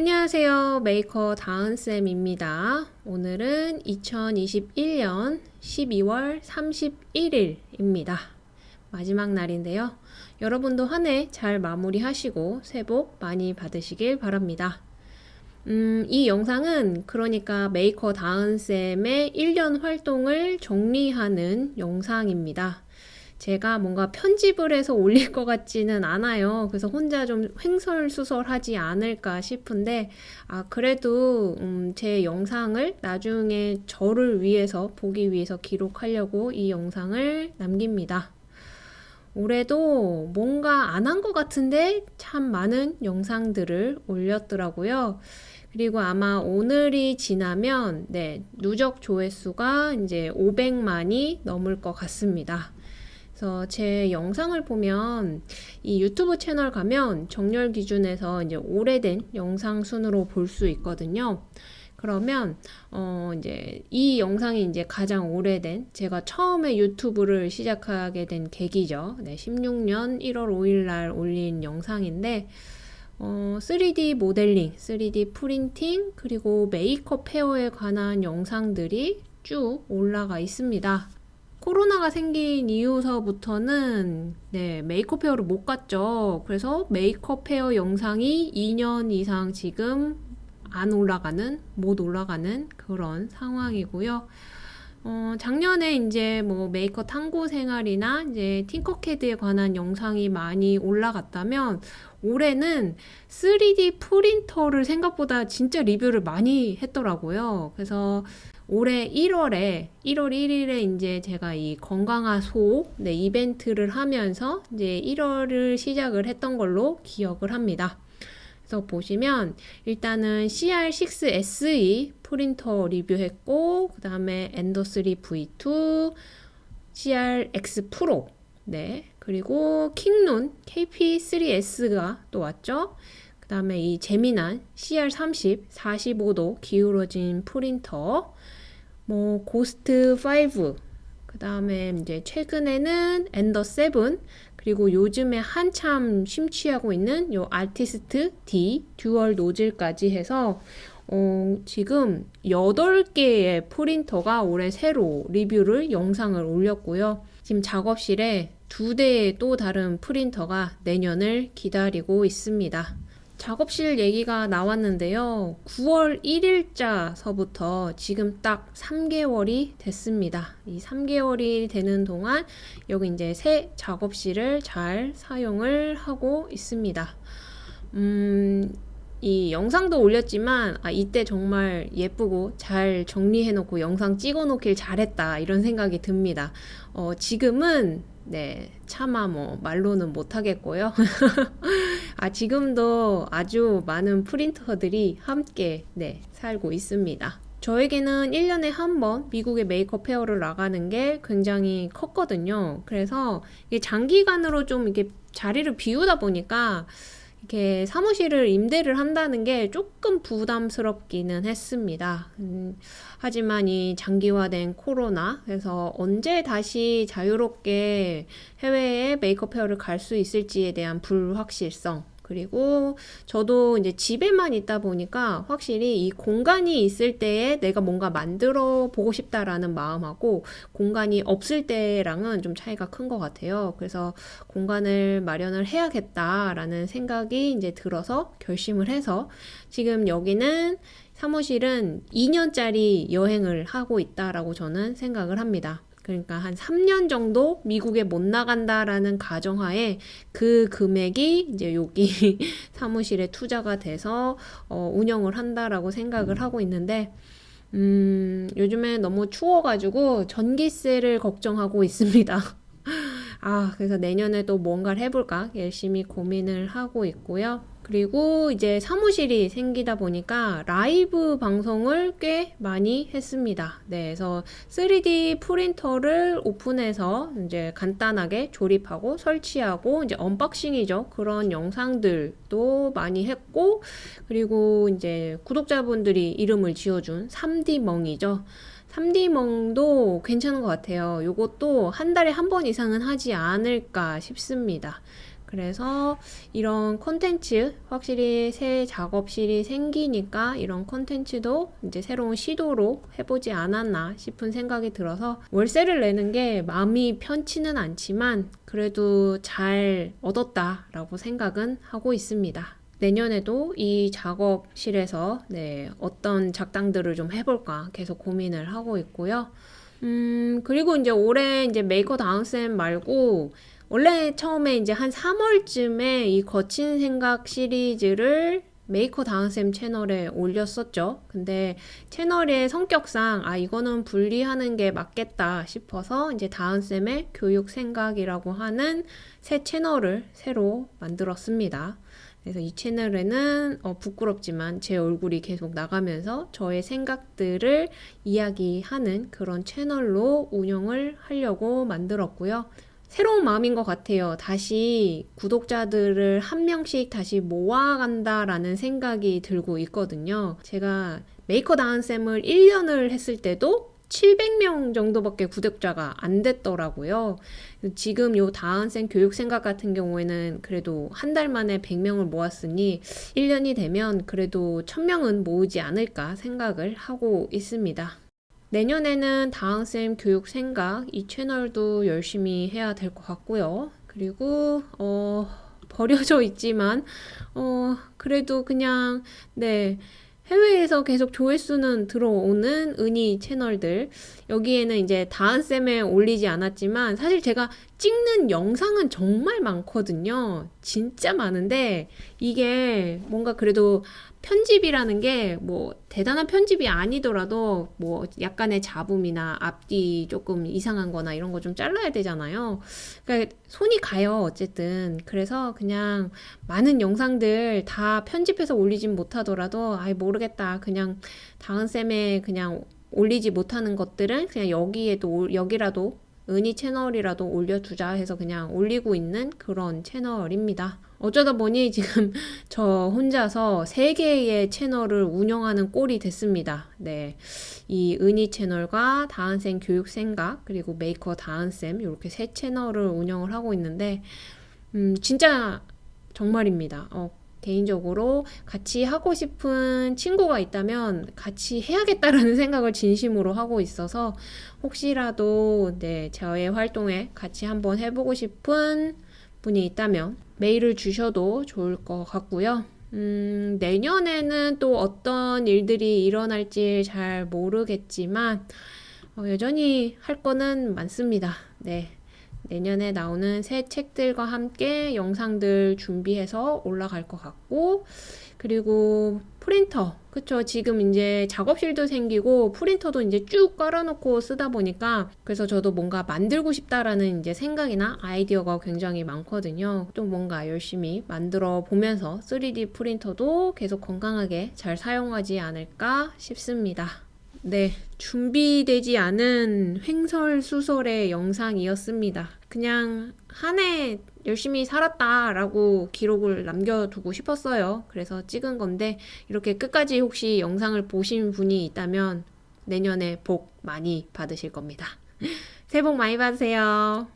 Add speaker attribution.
Speaker 1: 안녕하세요. 메이커 다은쌤입니다. 오늘은 2021년 12월 31일입니다. 마지막 날인데요. 여러분도 한 해 잘 마무리하시고 새해 복 많이 받으시길 바랍니다. 음, 이 영상은 그러니까 메이커 다은쌤의 1년 활동을 정리하는 영상입니다. 제가 뭔가 편집을 해서 올릴 것 같지는 않아요. 그래서 혼자 좀 횡설수설하지 않을까 싶은데, 아, 그래도, 음, 제 영상을 나중에 저를 위해서, 보기 위해서 기록하려고 이 영상을 남깁니다. 올해도 뭔가 안 한 것 같은데 참 많은 영상들을 올렸더라고요. 그리고 아마 오늘이 지나면, 네, 누적 조회수가 이제 500만이 넘을 것 같습니다. 그래서 제 영상을 보면 이 유튜브 채널 가면 정렬 기준에서 이제 오래된 영상 순으로 볼 수 있거든요. 그러면 어 이제 이 영상이 이제 가장 오래된 제가 처음에 유튜브를 시작하게 된 계기죠. 네, 16년 1월 5일 날 올린 영상인데 어, 3D 모델링, 3D 프린팅, 그리고 메이크업 헤어에 관한 영상들이 쭉 올라가 있습니다. 코로나가 생긴 이후서부터는 네, 메이커 페어를 못 갔죠. 그래서 메이커 페어 영상이 2년 이상 지금 안 올라가는, 못 올라가는 그런 상황이고요. 어, 작년에 이제 뭐 메이커 탐구 생활이나 이제 팅커캐드에 관한 영상이 많이 올라갔다면 올해는 3D 프린터를 생각보다 진짜 리뷰를 많이 했더라고요. 그래서 올해 1월에 1월 1일에 이제 제가 이 건강한 소 네, 이벤트를 하면서 이제 1월을 시작을 했던 걸로 기억을 합니다. 그래서 보시면 일단은 CR6SE 프린터 리뷰했고 그 다음에 엔더3 V2 CRX 프로. 네. 그리고 킹눈 KP3S가 또 왔죠. 그 다음에 이 재미난 CR30 45도 기울어진 프린터. 뭐 고스트 5, 그 다음에 이제 최근에는 엔더 7, 그리고 요즘에 한참 심취하고 있는 요 아티스트 D 듀얼 노즐까지 해서 어, 지금 8개의 프린터가 올해 새로 리뷰를 영상을 올렸고요. 지금 작업실에 두 대의 또 다른 프린터가 내년을 기다리고 있습니다. 작업실 얘기가 나왔는데요. 9월 1일자서부터 지금 딱 3개월이 됐습니다. 이 3개월이 되는 동안 여기 이제 새 작업실을 잘 사용을 하고 있습니다. 음, 이 영상도 올렸지만 아, 이때 정말 예쁘고 잘 정리해 놓고 영상 찍어 놓길 잘했다 이런 생각이 듭니다. 어, 지금은 네, 차마 뭐 말로는 못 하겠고요. 아, 지금도 아주 많은 프린터들이 함께 네, 살고 있습니다. 저에게는 1년에 한 번 미국의 메이크업 페어를 나가는 게 굉장히 컸거든요. 그래서 장기간으로 좀 이렇게 자리를 비우다 보니까 이렇게 사무실을 임대를 한다는 게 조금 부담스럽기는 했습니다. 음, 하지만 이 장기화된 코로나, 그래서 언제 다시 자유롭게 해외에 메이크업 페어를 갈 수 있을지에 대한 불확실성, 그리고 저도 이제 집에만 있다 보니까 확실히 이 공간이 있을 때에 내가 뭔가 만들어 보고 싶다라는 마음하고 공간이 없을 때랑은 좀 차이가 큰 것 같아요. 그래서 공간을 마련을 해야겠다라는 생각이 이제 들어서 결심을 해서 지금 여기는 사무실은 2년짜리 여행을 하고 있다라고 저는 생각을 합니다. 그러니까 한 3년 정도 미국에 못 나간다라는 가정하에 그 금액이 이제 여기 사무실에 투자가 돼서 어, 운영을 한다라고 생각을 하고 있는데 음, 요즘에 너무 추워가지고 전기세를 걱정하고 있습니다. 아, 그래서 내년에 또 뭔가를 해볼까 열심히 고민을 하고 있고요. 그리고 이제 사무실이 생기다 보니까 라이브 방송을 꽤 많이 했습니다. 네, 그래서 3D 프린터를 오픈해서 이제 간단하게 조립하고 설치하고 이제 언박싱이죠. 그런 영상들도 많이 했고, 그리고 이제 구독자분들이 이름을 지어준 3D 멍이죠. 3D멍도 괜찮은 것 같아요. 이것도 한 달에 한 번 이상은 하지 않을까 싶습니다. 그래서 이런 콘텐츠 확실히 새 작업실이 생기니까 이런 콘텐츠도 이제 새로운 시도로 해보지 않았나 싶은 생각이 들어서 월세를 내는 게 마음이 편치는 않지만 그래도 잘 얻었다라고 생각은 하고 있습니다. 내년에도 이 작업실에서 네, 어떤 작당들을 좀 해볼까 계속 고민을 하고 있고요. 음, 그리고 이제 올해 이제 메이커 다은쌤 말고 원래 처음에 이제 한 3월쯤에 이 거친 생각 시리즈를 메이커 다은쌤 채널에 올렸었죠. 근데 채널의 성격상 아 이거는 분리하는 게 맞겠다 싶어서 이제 다은쌤의 교육 생각이라고 하는 새 채널을 새로 만들었습니다. 그래서 이 채널에는 어, 부끄럽지만 제 얼굴이 계속 나가면서 저의 생각들을 이야기하는 그런 채널로 운영을 하려고 만들었고요. 새로운 마음인 것 같아요. 다시 구독자들을 한 명씩 다시 모아간다라는 생각이 들고 있거든요. 제가 메이커 다은쌤을 1년을 했을 때도 700명 정도밖에 구독자가 안 됐더라고요. 지금 요 다은쌤 교육 생각 같은 경우에는 그래도 한 달 만에 100명을 모았으니 1년이 되면 그래도 1000명은 모으지 않을까 생각을 하고 있습니다. 내년에는 다은쌤 교육 생각 이 채널도 열심히 해야 될 것 같고요. 그리고 어 버려져 있지만 어 그래도 그냥 네 해외에서 계속 조회수는 들어오는 은희 채널들 여기에는 이제 다은쌤에 올리지 않았지만 사실 제가 찍는 영상은 정말 많거든요 진짜 많은데 이게 뭔가 그래도 편집이라는 게 뭐 대단한 편집이 아니더라도 뭐 약간의 잡음이나 앞뒤 조금 이상한 거나 이런 거 좀 잘라야 되잖아요. 그러니까 손이 가요, 어쨌든. 그래서 그냥 많은 영상들 다 편집해서 올리진 못하더라도 아이 모르겠다. 그냥 다은쌤에 그냥 올리지 못하는 것들은 그냥 여기에도 여기라도 은희 채널이라도 올려두자 해서 그냥 올리고 있는 그런 채널입니다. 어쩌다 보니 지금 저 혼자서 세 개의 채널을 운영하는 꼴이 됐습니다. 네. 이 은희 채널과 다은쌤 교육 생각, 그리고 메이커 다은쌤, 이렇게 세 채널을 운영을 하고 있는데, 음, 진짜 정말입니다. 어, 개인적으로 같이 하고 싶은 친구가 있다면 같이 해야겠다라는 생각을 진심으로 하고 있어서 혹시라도 네, 저의 활동에 같이 한번 해보고 싶은 분이 있다면 메일을 주셔도 좋을 것 같고요. 음, 내년에는 또 어떤 일들이 일어날지 잘 모르겠지만 어, 여전히 할 거는 많습니다. 네. 내년에 나오는 새 책들과 함께 영상들 준비해서 올라갈 것 같고 그리고 프린터 그쵸. 지금 이제 작업실도 생기고 프린터도 이제 쭉 깔아놓고 쓰다 보니까 그래서 저도 뭔가 만들고 싶다라는 이제 생각이나 아이디어가 굉장히 많거든요. 또 뭔가 열심히 만들어 보면서 3D 프린터도 계속 건강하게 잘 사용하지 않을까 싶습니다. 네, 준비되지 않은 횡설수설의 영상이었습니다. 그냥 한 해 열심히 살았다라고 기록을 남겨두고 싶었어요. 그래서 찍은 건데 이렇게 끝까지 혹시 영상을 보신 분이 있다면 내년에 복 많이 받으실 겁니다. 새해 복 많이 받으세요.